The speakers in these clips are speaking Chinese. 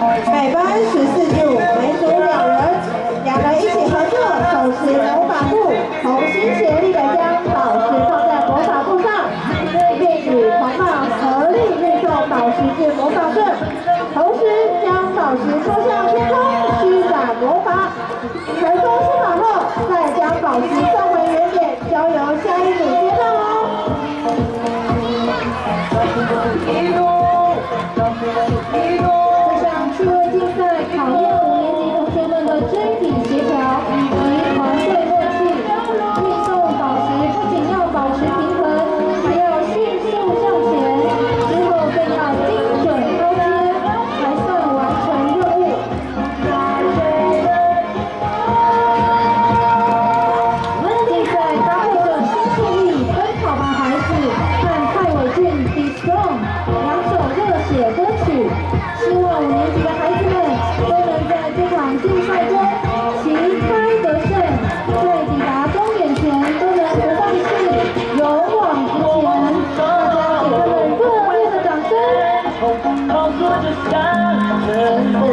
每班十四组，每组两人，两人一起合作，手持魔法布，同心协力的将宝石放在魔法布上，并与同伴合力运送宝石至魔法阵，同时将宝石戳向天空，施展魔法。成功施法后，再将宝石送 down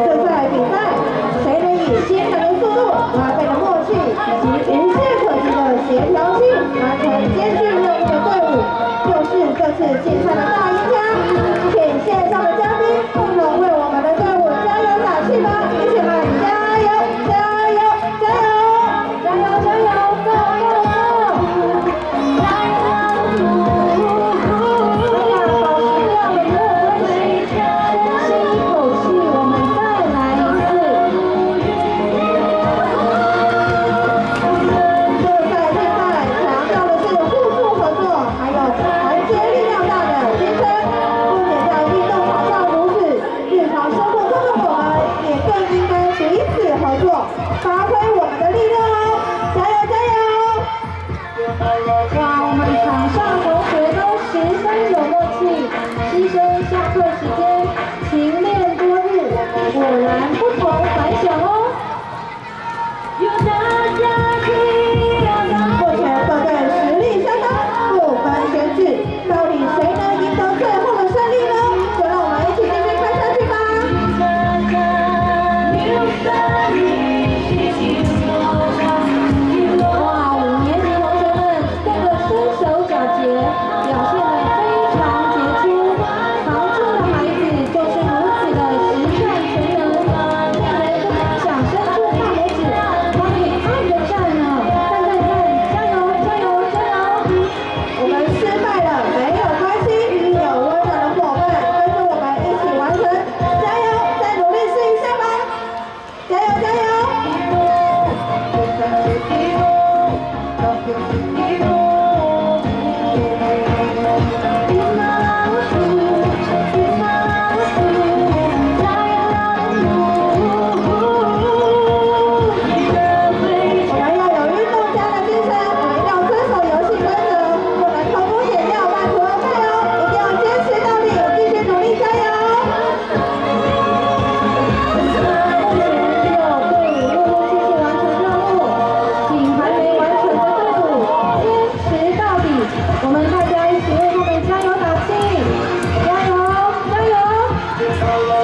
嗯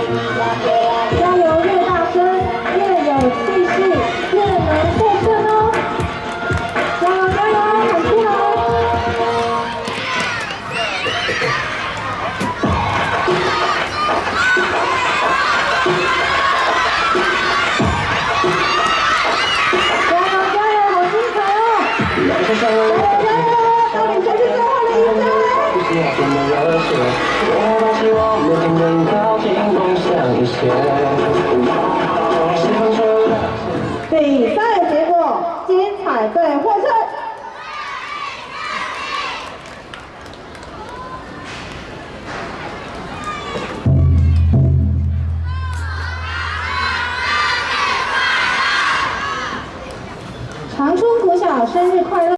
加油，加油，越大声，越有气势，越能获胜哦！加油，加油，很辛！加油，加油，好精彩哦！加油，加油。我们热血我们希望我们能靠近梦想一些比赛结果精彩对获胜胜长春生国晓生日快乐